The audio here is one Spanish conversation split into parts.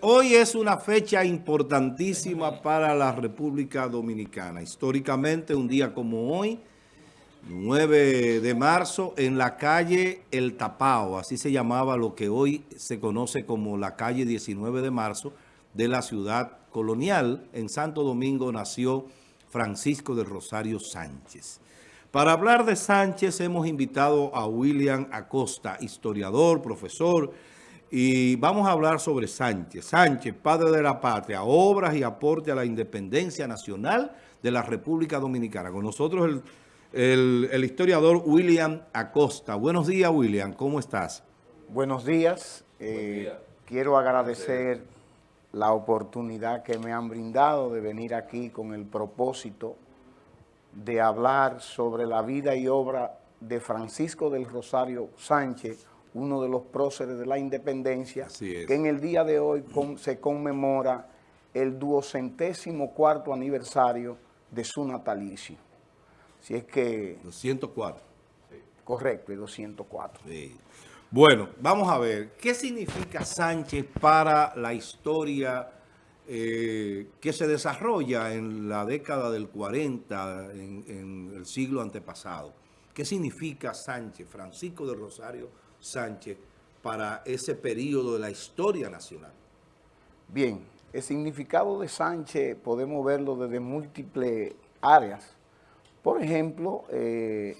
Hoy es una fecha importantísima para la República Dominicana. Históricamente, un día como hoy, 9 de marzo, en la calle El Tapao, así se llamaba lo que hoy se conoce como la calle 19 de marzo de la ciudad colonial. En Santo Domingo nació Francisco del Rosario Sánchez. Para hablar de Sánchez hemos invitado a William Acosta, historiador, profesor, y vamos a hablar sobre Sánchez. Sánchez, padre de la patria, obras y aporte a la independencia nacional de la República Dominicana. Con nosotros el, historiador William Acosta. Buenos días, William. ¿Cómo estás? Buenos días. Eh, quiero agradecer la oportunidad que me han brindado de venir aquí con el propósito de hablar sobre la vida y obra de Francisco del Rosario Sánchez, uno de los próceres de la independencia, que en el día de hoy se conmemora el duocentésimo cuarto aniversario de su natalicio. Si es que... 204. Correcto, el 204. Bueno, vamos a ver, ¿qué significa Sánchez para la historia eh, que se desarrolla en la década del 40, en, en el siglo antepasado? ¿Qué significa Sánchez, Francisco de Rosario Sánchez para ese periodo de la historia nacional? Bien, el significado de Sánchez podemos verlo desde múltiples áreas. Por ejemplo, eh,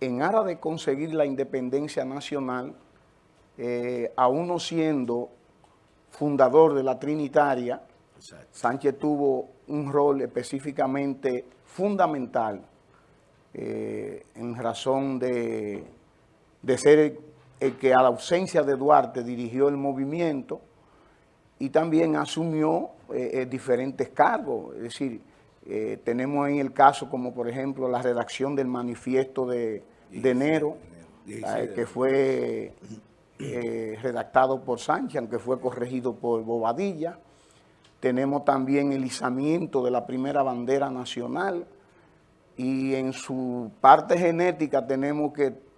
en aras de conseguir la independencia nacional, eh, aún no siendo fundador de la Trinitaria, Sánchez tuvo un rol específicamente fundamental eh, en razón de de ser el, que a la ausencia de Duarte dirigió el movimiento y también asumió eh, eh, diferentes cargos. Es decir, eh, tenemos en el caso como por ejemplo la redacción del manifiesto de, enero, que fue redactado por Sánchez, aunque fue corregido por Bobadilla. Tenemos también el izamiento de la primera bandera nacional y en su parte genética tenemos que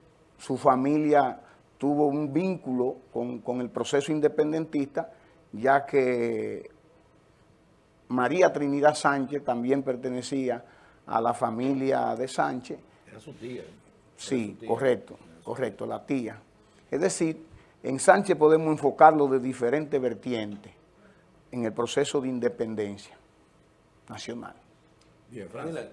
su familia tuvo un vínculo con, el proceso independentista, ya que María Trinidad Sánchez también pertenecía a la familia de Sánchez. Era su tía. Sí, correcto, correcto, la tía. Es decir, en Sánchez podemos enfocarlo de diferentes vertientes en el proceso de independencia nacional. Bien, Francia.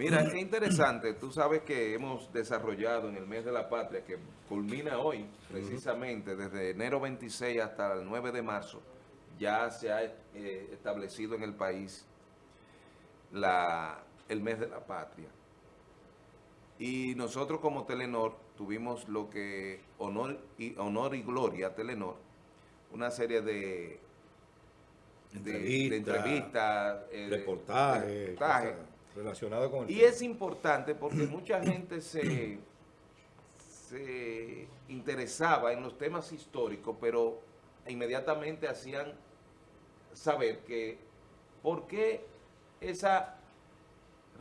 Mira, qué interesante. Tú sabes que hemos desarrollado en el mes de la patria, que culmina hoy, precisamente, desde enero 26 hasta el 9 de marzo, ya se ha eh, establecido en el país la, el mes de la patria. Y nosotros como Telenor tuvimos lo que Honor y, honor y Gloria Telenor, una serie de, entrevistas, eh, reportajes, Relacionado con Y es importante porque mucha gente se, se interesaba en los temas históricos, pero inmediatamente hacían saber que por qué esa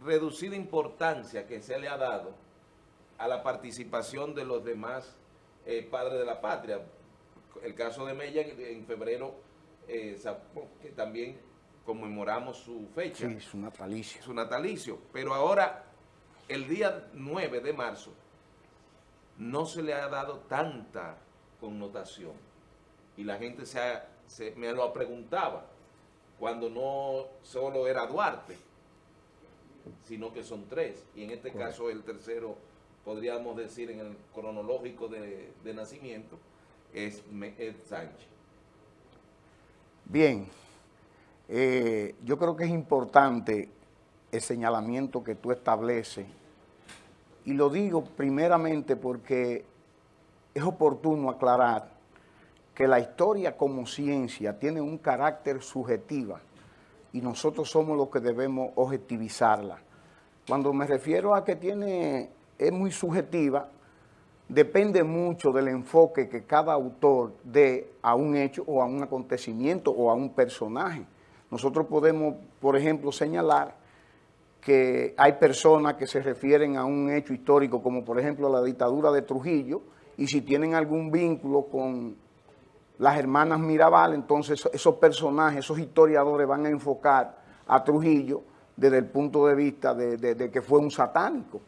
reducida importancia que se le ha dado a la participación de los demás eh, padres de la patria. El caso de Mella en, febrero, eh, que también conmemoramos su fecha. Sí, su natalicio. Su natalicio. Pero ahora, el día 9 de marzo, no se le ha dado tanta connotación. Y la gente se, me lo preguntaba, cuando no solo era Duarte, sino que son tres. Y en este caso el tercero, podríamos decir en el cronológico de, nacimiento, es, es Sánchez. Bien, eh, yo creo que es importante el señalamiento que tú estableces y lo digo primeramente porque es oportuno aclarar que la historia como ciencia tiene un carácter subjetiva y nosotros somos los que debemos objetivizarla. Cuando me refiero a que tiene, es muy subjetiva, depende mucho del enfoque que cada autor dé a un hecho o a un acontecimiento o a un personaje. Nosotros podemos, por ejemplo, señalar que hay personas que se refieren a un hecho histórico, como por ejemplo la dictadura de Trujillo, y si tienen algún vínculo con las hermanas Mirabal, entonces esos personajes, esos historiadores van a enfocar a Trujillo desde el punto de vista de, que fue un satánico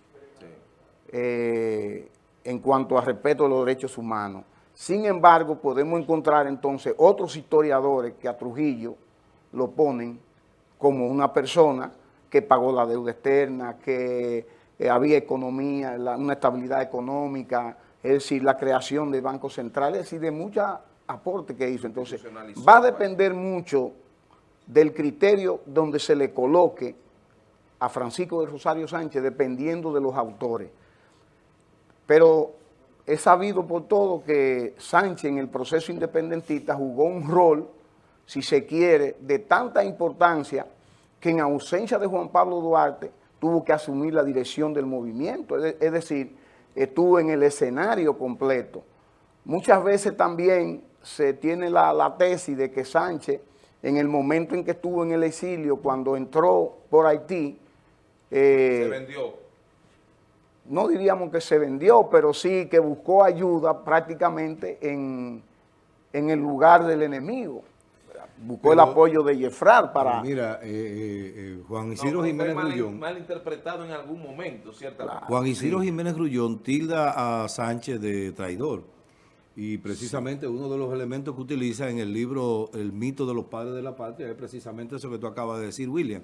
eh, en cuanto a respeto de los derechos humanos. Sin embargo, podemos encontrar entonces otros historiadores que a Trujillo lo ponen como una persona que pagó la deuda externa, que eh, había economía, una estabilidad económica, es decir, la creación de bancos centrales y de muchos aportes que hizo. Entonces, va a depender mucho del criterio donde se le coloque a Francisco de Rosario Sánchez, dependiendo de los autores. Pero he sabido por todo que Sánchez en el proceso independentista jugó un rol, si se quiere, de tanta importancia que en ausencia de Juan Pablo Duarte tuvo que asumir la dirección del movimiento, es decir, estuvo en el escenario completo. Muchas veces también se tiene la, tesis de que Sánchez, en el momento en que estuvo en el exilio, cuando entró por Haití... Eh, se vendió. No diríamos que se vendió, pero sí que buscó ayuda prácticamente en, en el lugar del enemigo buscó el apoyo de Jefrar para... Mira, eh, eh, eh, Juan Isidro Jiménez Grullón... Mal interpretado en algún momento, ciertamente. Juan Isidro Jiménez Grullón tilda a Sánchez de traidor. Y precisamente uno de los elementos que utiliza en el libro El mito de los padres de la patria es precisamente eso que tú acabas de decir, William.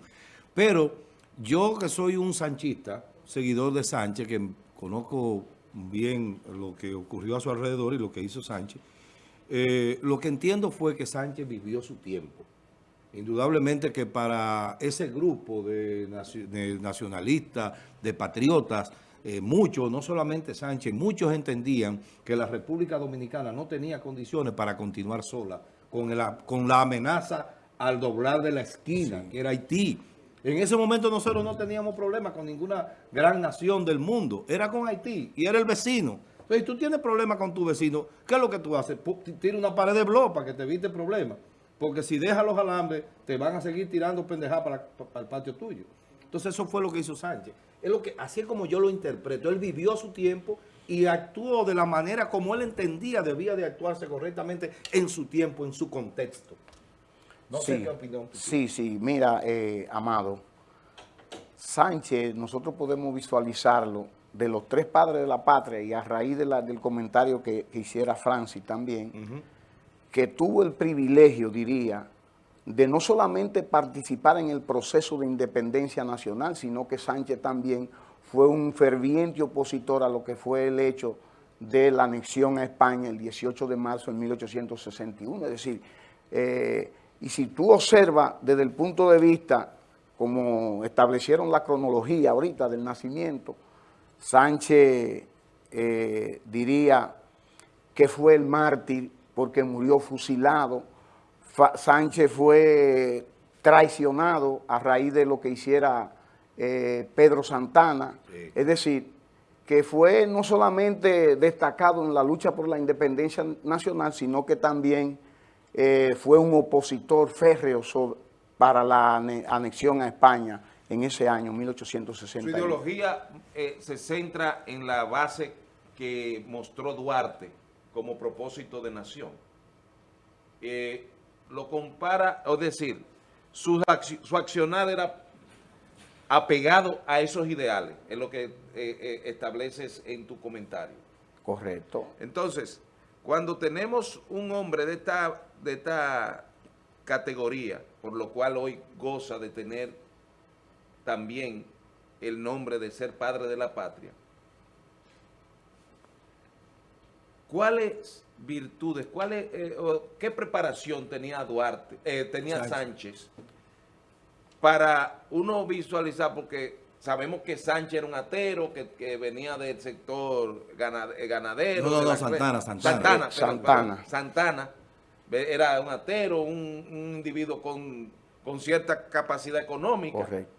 Pero yo que soy un sanchista, seguidor de Sánchez, que conozco bien lo que ocurrió a su alrededor y lo que hizo Sánchez, eh, lo que entiendo fue que Sánchez vivió su tiempo. Indudablemente que para ese grupo de, nacionalistas, de patriotas, eh, muchos, no solamente Sánchez, muchos entendían que la República Dominicana no tenía condiciones para continuar sola, con, con la amenaza al doblar de la esquina, que era Haití. En ese momento nosotros no teníamos problemas con ninguna gran nación del mundo, era con Haití y era el vecino. Entonces, si tú tienes problemas con tu vecino, ¿qué es lo que tú haces? Tira una pared de blog para que te evite problemas. Porque si dejas los alambres, te van a seguir tirando pendejadas para, el patio tuyo. Entonces, eso fue lo que hizo Sánchez. Es lo que, así es como yo lo interpreto. Él vivió su tiempo y actuó de la manera como él entendía debía de actuarse correctamente en su tiempo, en su contexto. No sí, sé qué opinión. Sí, sí. Mira, eh, Amado, Sánchez, nosotros podemos visualizarlo de los tres padres de la patria y a raíz de la, del comentario que, hiciera Francis también, que tuvo el privilegio, diría, de no solamente participar en el proceso de independencia nacional, sino que Sánchez también fue un ferviente opositor a lo que fue el hecho de la anexión a España el 18 de marzo de 1861. Es decir, eh, y si tú observas desde el punto de vista, como establecieron la cronología ahorita del nacimiento, Sánchez eh, diría que fue el mártir porque murió fusilado. Sánchez fue traicionado a raíz de lo que hiciera eh, Pedro Santana. Es decir, que fue no solamente destacado en la lucha por la independencia nacional, sino que también eh, fue un opositor férreo para la anexión a España en ese año, 1860. Su ideología eh, se centra en la base que mostró Duarte como propósito de nación. Eh, lo compara, es decir, su, su accionar era apegado a esos ideales, es lo que eh, estableces en tu comentario. Correcto. Entonces, cuando tenemos un hombre de esta, de esta categoría, por lo cual hoy goza de tener también el nombre de ser padre de la patria. ¿Cuáles virtudes, cuáles, eh, qué preparación tenía Duarte, eh, tenía Sánchez. para uno visualizar, porque sabemos que Sánchez era un atero, que, venía del sector eh, ganadero. No, no, no, Santana, Santana. Santana, Santana. Era un atero, un, un individuo con, con cierta capacidad económica. Correcto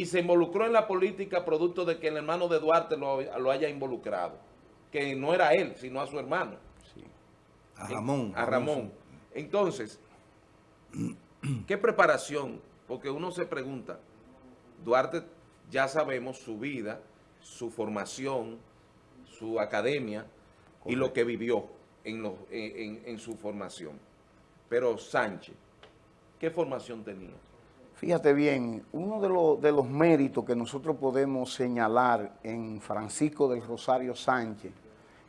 y se involucró en la política producto de que el hermano de Duarte lo, haya involucrado. Que no era él, sino a su hermano. A Ramón. A Ramón. Entonces, ¿qué preparación? Porque uno se pregunta, Duarte ya sabemos su vida, su formación, su academia y lo que vivió en, los- en- en- en su formación. Pero Sánchez, ¿qué formación tenía? Fíjate bien, uno de, los- méritos que nosotros podemos señalar en Francisco del Rosario Sánchez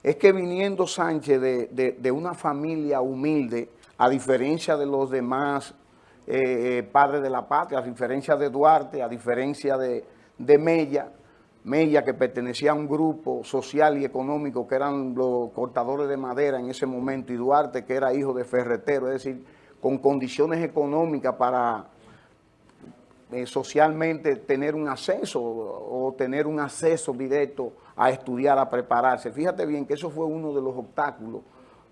es que viniendo Sánchez de, de- una familia humilde, a diferencia de los demás eh, padres de la patria, a diferencia de Duarte, a diferencia de, de Mella, Mella que pertenecía a un grupo social y económico que eran los cortadores de madera en ese momento, y Duarte que era hijo de ferretero, es decir, con condiciones económicas para eh, socialmente tener un acceso o, tener un acceso directo a estudiar, a prepararse. Fíjate bien que eso fue uno de los obstáculos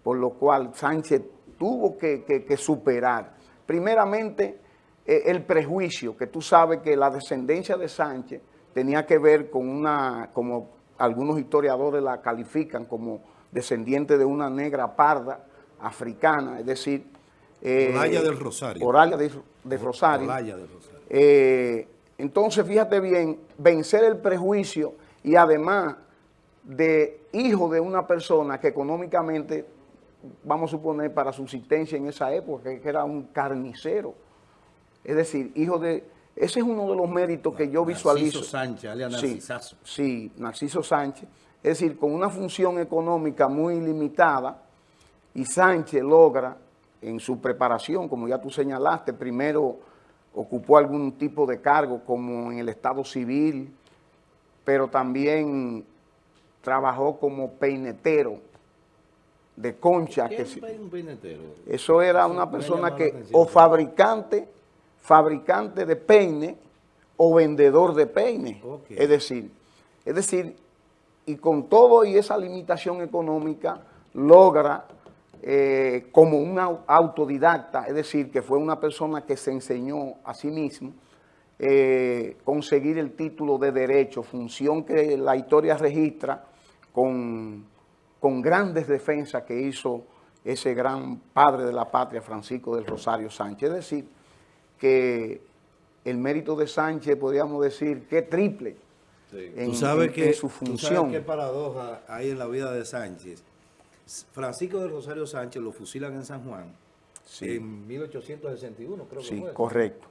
por lo cual Sánchez tuvo que, que- que superar. Primeramente, eh, el prejuicio, que tú sabes que la descendencia de Sánchez tenía que ver con una, como algunos historiadores la califican como descendiente de una negra parda africana, es decir... eh, del Rosario. De, de Rosario. Olaya del Rosario. Eh, entonces, fíjate bien, vencer el prejuicio y además de hijo de una persona que económicamente, vamos a suponer, para subsistencia en esa época, que era un carnicero. Es decir, hijo de... Ese es uno de los méritos que yo visualizo. Narciso Sánchez, alias Sí, Narcisazo. Sí, Narciso Sánchez. Es decir, con una función económica muy limitada, y Sánchez logra, en su preparación, como ya tú señalaste, primero ocupó algún tipo de cargo como en el Estado Civil, pero también trabajó como peinetero de concha. ¿Qué Que es un peinetero? eso era Eso una persona que, o fabricante, fabricante de peine o vendedor de peine. Es decir, es decir, y con todo y esa limitación económica, logra eh, como un au- autodidacta, es decir, que fue una persona que se enseñó a sí mismo, eh, conseguir el título de derecho, función que la historia registra con, con grandes defensas que hizo ese gran padre de la patria, Francisco del Rosario Sánchez. Es decir, que el mérito de Sánchez, podríamos decir, que triple en, Tú sabes en- que en su tú sabes función. qué paradoja hay en la vida de Sánchez. Francisco del Rosario Sánchez lo fusilan en San Juan Sí. en 1861, creo que Sí, fue. correcto.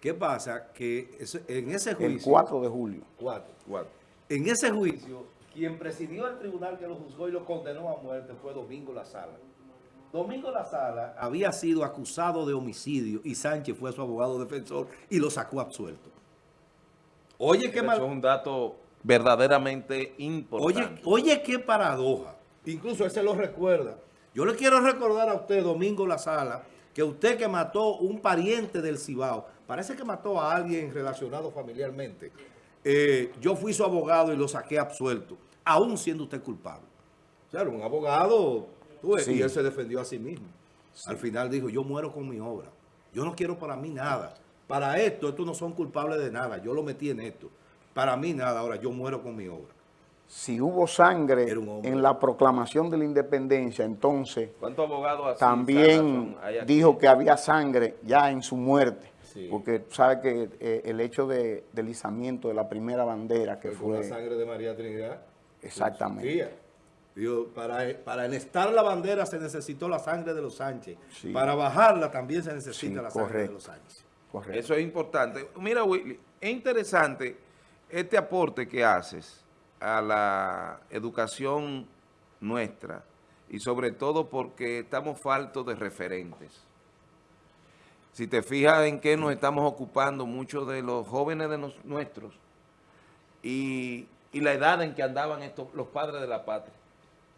¿Qué pasa? Que eso- en ese El juicio... 4 de julio. Cuatro. Cuatro. En ese juicio, quien presidió el tribunal que lo juzgó y lo condenó a muerte fue Domingo La Sala. Domingo La Sala había sido acusado de homicidio y Sánchez fue su abogado defensor y lo sacó absuelto. Oye, qué Eso mal... es un dato verdaderamente Oye, importante. oye, qué paradoja. Incluso él se lo recuerda. Yo le quiero recordar a usted, Domingo La Sala, que usted que mató un pariente del Cibao, parece que mató a alguien relacionado familiarmente. Eh, yo fui su abogado y lo saqué absuelto, aún siendo usted culpable. O sea, era un abogado, tú ves, Sí. y él se defendió a sí mismo. Al final dijo, yo muero con mi obra. Yo no quiero para mí nada. Para esto, estos no son culpables de nada. Yo lo metí en esto. Para mí nada. Ahora, yo muero con mi obra. Si hubo sangre en la proclamación de la independencia, entonces ¿Cuántos abogados así también dijo que había sangre ya en su muerte. Sí. Porque tú sabes que eh, el hecho de, del izamiento de la primera bandera que fue la sangre de María Trinidad. Exactamente. Digo, para, para enestar la bandera se necesitó la sangre de los Sánchez. Sí. Para bajarla también se necesita Sí, la sangre de los Sánchez. Correcto. Eso es importante. Mira, Willy, es interesante este aporte que haces a la educación nuestra y sobre todo porque estamos faltos de referentes. Si te fijas en qué nos estamos ocupando muchos de los jóvenes de nos- nuestros y, y la edad en que andaban estos, los padres de la patria.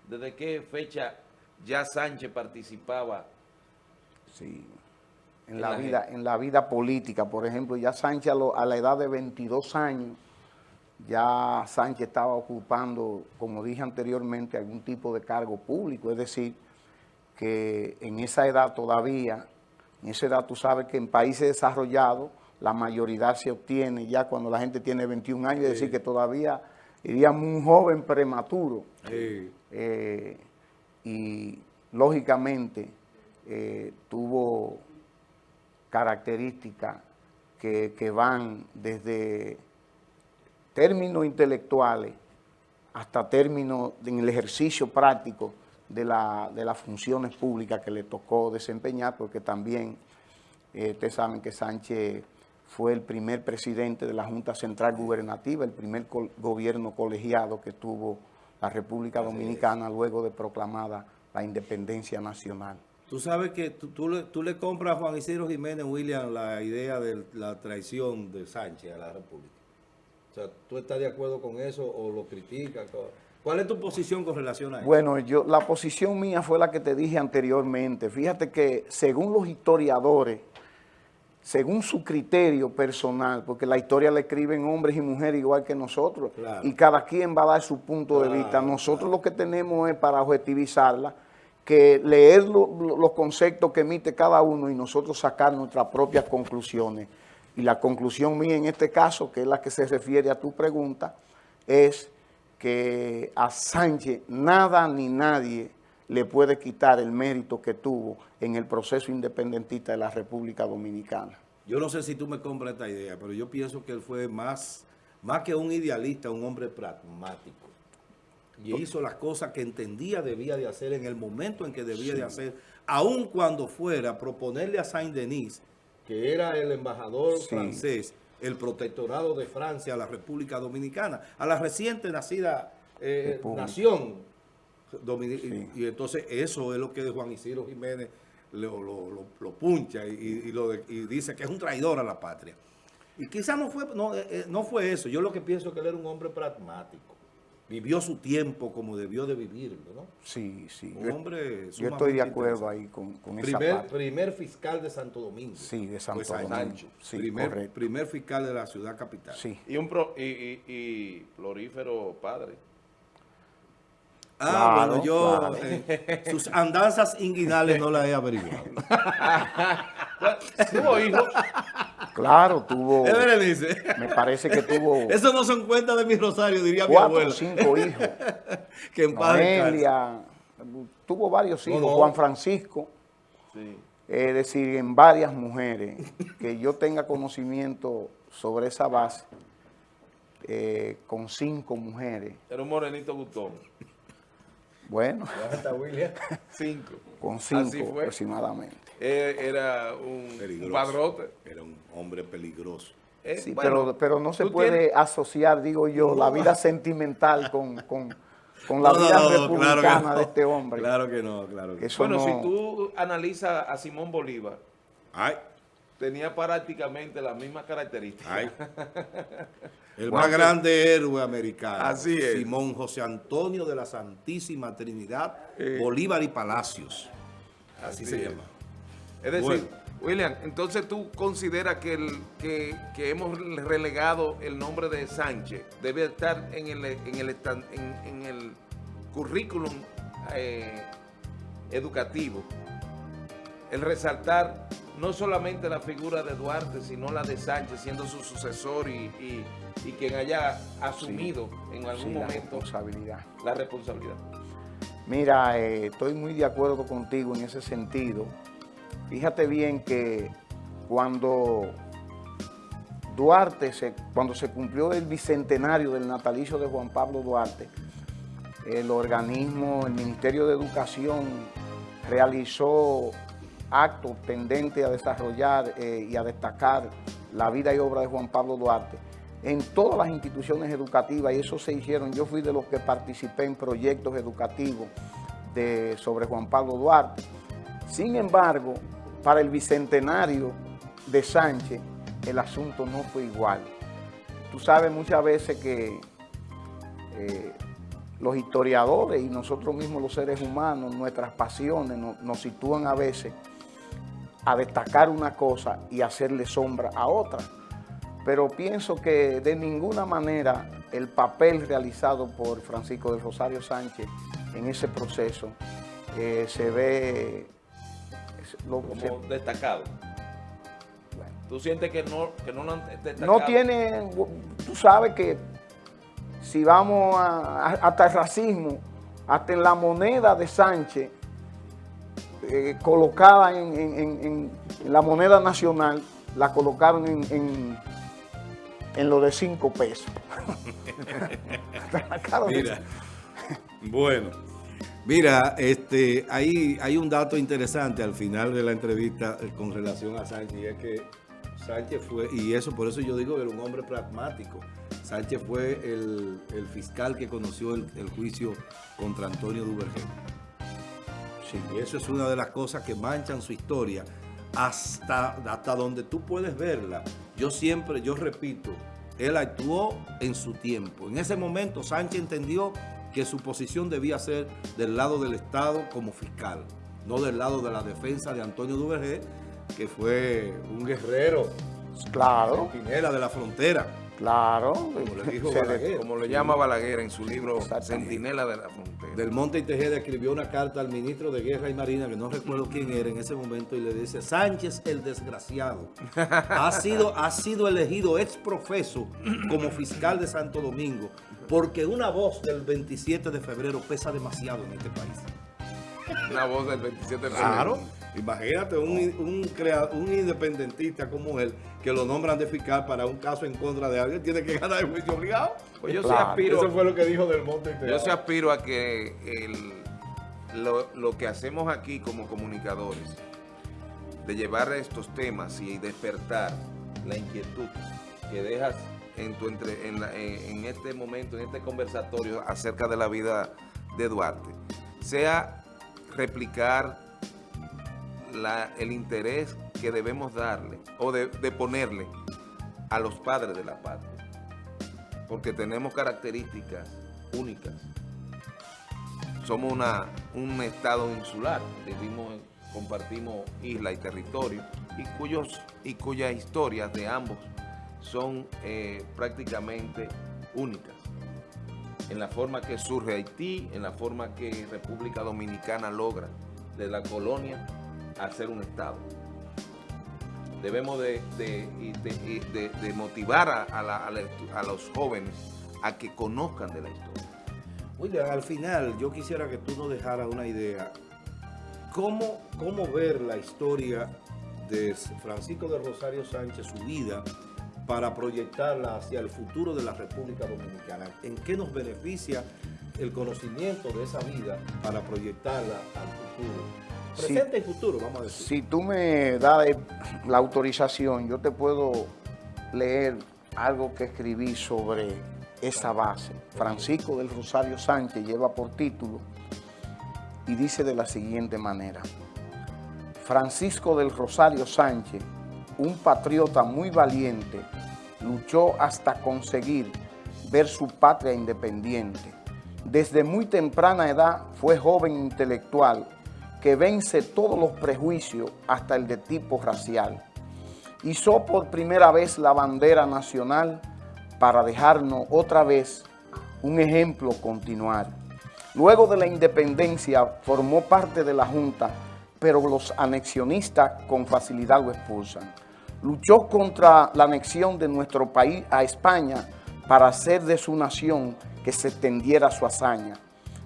¿Desde qué fecha ya Sánchez participaba? Sí. En En la, la vida, en la vida política, por ejemplo, ya Sánchez a, lo- a la edad de 22 años, ya Sánchez estaba ocupando, como dije anteriormente, algún tipo de cargo público, es decir, que en esa edad todavía, en esa edad tú sabes que en países desarrollados la mayoría se obtiene ya cuando la gente tiene 21 años, es decir, que todavía iríamos un joven prematuro. Sí. Eh, y lógicamente eh, tuvo características que, que van desde términos intelectuales hasta términos en el ejercicio práctico de, la, de las funciones públicas que le tocó desempeñar, porque también eh, ustedes saben que Sánchez fue el primer presidente de la Junta Central Gubernativa, el primer gobierno colegiado que tuvo la República Dominicana luego de proclamada la independencia nacional. Tú sabes que tú, le, tú, le, compras a Juan Isidro Jiménez, William, la idea de la traición de Sánchez a la República. O sea, ¿tú estás de acuerdo con eso o lo criticas? ¿Cuál es tu posición con relación a eso? Bueno, yo, la posición mía fue la que te dije anteriormente. Fíjate que según los historiadores, según su criterio personal, porque la historia la escriben hombres y mujeres igual que nosotros, y cada quien va a dar su punto de vista. Nosotros lo que tenemos es para objetivizarla, que leer los conceptos que emite cada uno y nosotros sacar nuestras propias conclusiones. Y la conclusión mía en este caso, que es la que se refiere a tu pregunta, es que a Sánchez nada ni nadie le puede quitar el mérito que tuvo en el proceso independentista de la República Dominicana. Yo no sé si tú me compras esta idea, pero yo pienso que él fue más, más que un idealista, un hombre pragmático. Y hizo las cosas que entendía debía de hacer en el momento en que debía de hacer, aun cuando fuera proponerle a Saint-Denis, que era el embajador francés, el protectorado de Francia a la República Dominicana, a la reciente nacida eh, nación y, entonces eso es lo que Juan Isidro Jiménez lo, lo, puncha y, lo y, dice que es un traidor a la patria. Y quizás no fue, no, eh, eh, no fue eso. Yo lo que pienso es que él era un hombre pragmático. Vivió su tiempo como debió de vivirlo, ¿no? Sí, sí. Un hombre Yo estoy de acuerdo ahí con, con primer, esa parte. Primer fiscal de Santo Domingo. Sí, de Santo Domingo. Sí, primer, primer, fiscal de la ciudad capital. Sí. Y un pro, y, y, y florífero padre. Ah, bueno, yo eh, sus andanzas inguinales no las he averiguado. ¿Tuvo hijos? Claro, tuvo. dice? Me parece que tuvo. Eso no son cuentas de mi rosario, diría mi abuelo. cinco hijos. que en tuvo varios hijos. Juan Francisco. Sí. Es decir, en varias mujeres. Que yo tenga conocimiento sobre esa base. Eh, con cinco mujeres. Era un morenito gustón. Bueno. Cinco. Con cinco aproximadamente. Eh, era un padrote. Era un hombre peligroso. Eh, sí, pero, pero no se puede asociar, digo yo, la vida sentimental con, con, con la vida republicana de este hombre. Claro que no, claro que Bueno, si tú analizas a Simón Bolívar, Ay. tenía prácticamente las mismas características. El más grande héroe americano. Así es. Simón José Antonio de la Santísima Trinidad, eh. Bolívar y Palacios. Así, se llama. Es decir, William, entonces tú consideras que, el, que, hemos relegado el nombre de Sánchez, debe estar en el, en el, en, el currículum eh, educativo, el resaltar no solamente la figura de Duarte, sino la de Sánchez siendo su sucesor y, quien haya asumido en algún momento la responsabilidad. La responsabilidad. Mira, eh, estoy muy de acuerdo contigo en ese sentido. Fíjate bien que cuando Duarte, se, cuando se cumplió el bicentenario del natalicio de Juan Pablo Duarte, el organismo, el Ministerio de Educación realizó acto tendente a desarrollar eh, y a destacar la vida y obra de Juan Pablo Duarte en todas las instituciones educativas y eso se hicieron. Yo fui de los que participé en proyectos educativos de, sobre Juan Pablo Duarte. Sin embargo, para el bicentenario de Sánchez, el asunto no fue igual. Tú sabes muchas veces que eh, los historiadores y nosotros mismos los seres humanos, nuestras pasiones nos sitúan a veces a destacar una cosa y hacerle sombra a otra. Pero pienso que de ninguna manera el papel realizado por Francisco de Rosario Sánchez en ese proceso eh, se ve... Como destacado. ¿Tú sientes que no, que no lo han destacado? No tiene... Tú sabes que si vamos hasta el racismo, hasta en la moneda de Sánchez, eh, colocada en, la moneda nacional, la colocaron en, en, lo de cinco pesos. Mira, bueno, Mira, este, hay, hay un dato interesante al final de la entrevista eh, con relación a Sánchez, y es que Sánchez fue, y eso por eso yo digo que era un hombre pragmático. Sánchez fue el, fiscal que conoció el, juicio contra Antonio Duvergé. Sí, y eso es una de las cosas que manchan su historia hasta, hasta donde tú puedes verla. Yo siempre, yo repito, él actuó en su tiempo. En ese momento Sánchez entendió que su posición debía ser del lado del Estado como fiscal, no del lado de la defensa de Antonio Duvergé, que fue un guerrero. Claro. De la frontera. Claro. Como le llama Balaguer en su libro Centinela de la Frontera. Del Monte y Tejeda escribió una carta al ministro de Guerra y Marina, que no recuerdo quién era en ese momento, y le dice, Sánchez el desgraciado ha sido, ha sido elegido ex profeso como fiscal de Santo Domingo, porque una voz del 27 de febrero pesa demasiado en este país. Una voz del 27 de febrero. Claro. Imagínate un, un, un, independentista como él, que lo nombran de fiscal para un caso en contra de alguien, tiene que ganar el juicio obligado. Pues yo sí aspiro... Eso fue lo que dijo Del Monte. Yo sí aspiro a que lo, lo que hacemos aquí como comunicadores, de llevar estos temas y despertar la inquietud que dejas en, tu entre, en, en, este momento, en este conversatorio acerca de la vida de Duarte, sea replicar el interés que debemos darle o de, ponerle a los padres de la patria. Porque tenemos características únicas. Somos una, un estado insular, vivimos, compartimos isla y territorio y, cuyos, y cuyas historias de ambos son eh, prácticamente únicas. En la forma que surge Haití, en la forma que República Dominicana logra de la colonia a ser un Estado. Debemos de, motivar a, los jóvenes a que conozcan de la historia. William, al final yo quisiera que tú nos dejaras una idea. ¿Cómo, cómo ver la historia de Francisco de Rosario Sánchez, su vida, para proyectarla hacia el futuro de la República Dominicana? ¿En qué nos beneficia el conocimiento de esa vida para proyectarla al futuro? Presente y futuro, vamos a decir. Si tú me das la autorización, yo te puedo leer algo que escribí sobre esa base. Francisco del Rosario Sánchez lleva por título y dice de la siguiente manera. Francisco del Rosario Sánchez, un patriota muy valiente, luchó hasta conseguir ver su patria independiente. Desde muy temprana edad fue joven intelectual que vence todos los prejuicios hasta el de tipo racial. Hizo por primera vez la bandera nacional para dejarnos otra vez un ejemplo continuar. Luego de la independencia formó parte de la Junta, pero los anexionistas con facilidad lo expulsan. Luchó contra la anexión de nuestro país a España para hacer de su nación que se extendiera su hazaña.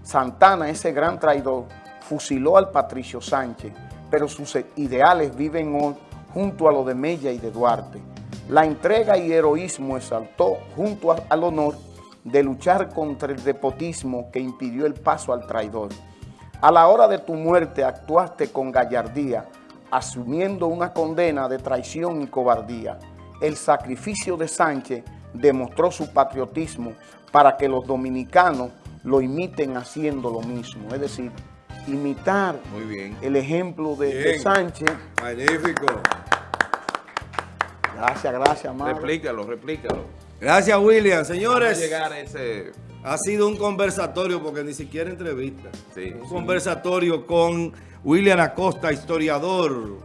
Santana, ese gran traidor, fusiló al Patricio Sánchez, pero sus ideales viven hoy junto a los de Mella y de Duarte. La entrega y heroísmo exaltó junto al honor de luchar contra el depotismo que impidió el paso al traidor. A la hora de tu muerte actuaste con gallardía, asumiendo una condena de traición y cobardía. El sacrificio de Sánchez demostró su patriotismo para que los dominicanos lo imiten haciendo lo mismo. Es decir, imitar Muy bien. el ejemplo de, Sánchez. Magnífico. Gracias, gracias, Mario. Replícalo, replícalo. Gracias, William. Señores, llegar ese... ha sido un conversatorio, porque ni siquiera entrevista. un conversatorio con William Acosta, historiador,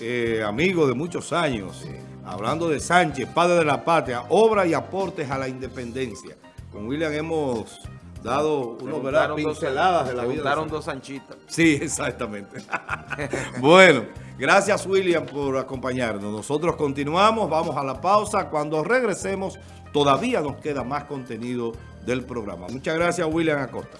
eh, amigo de muchos años, hablando de Sánchez, padre de la patria, obra y aportes a la independencia. Con William hemos dado unos ¿verdad? pinceladas de la vida. dos anchitas. Sí, exactamente. bueno, gracias William por acompañarnos. Nosotros continuamos, vamos a la pausa. Cuando regresemos, todavía nos queda más contenido del programa. Muchas gracias William Acosta.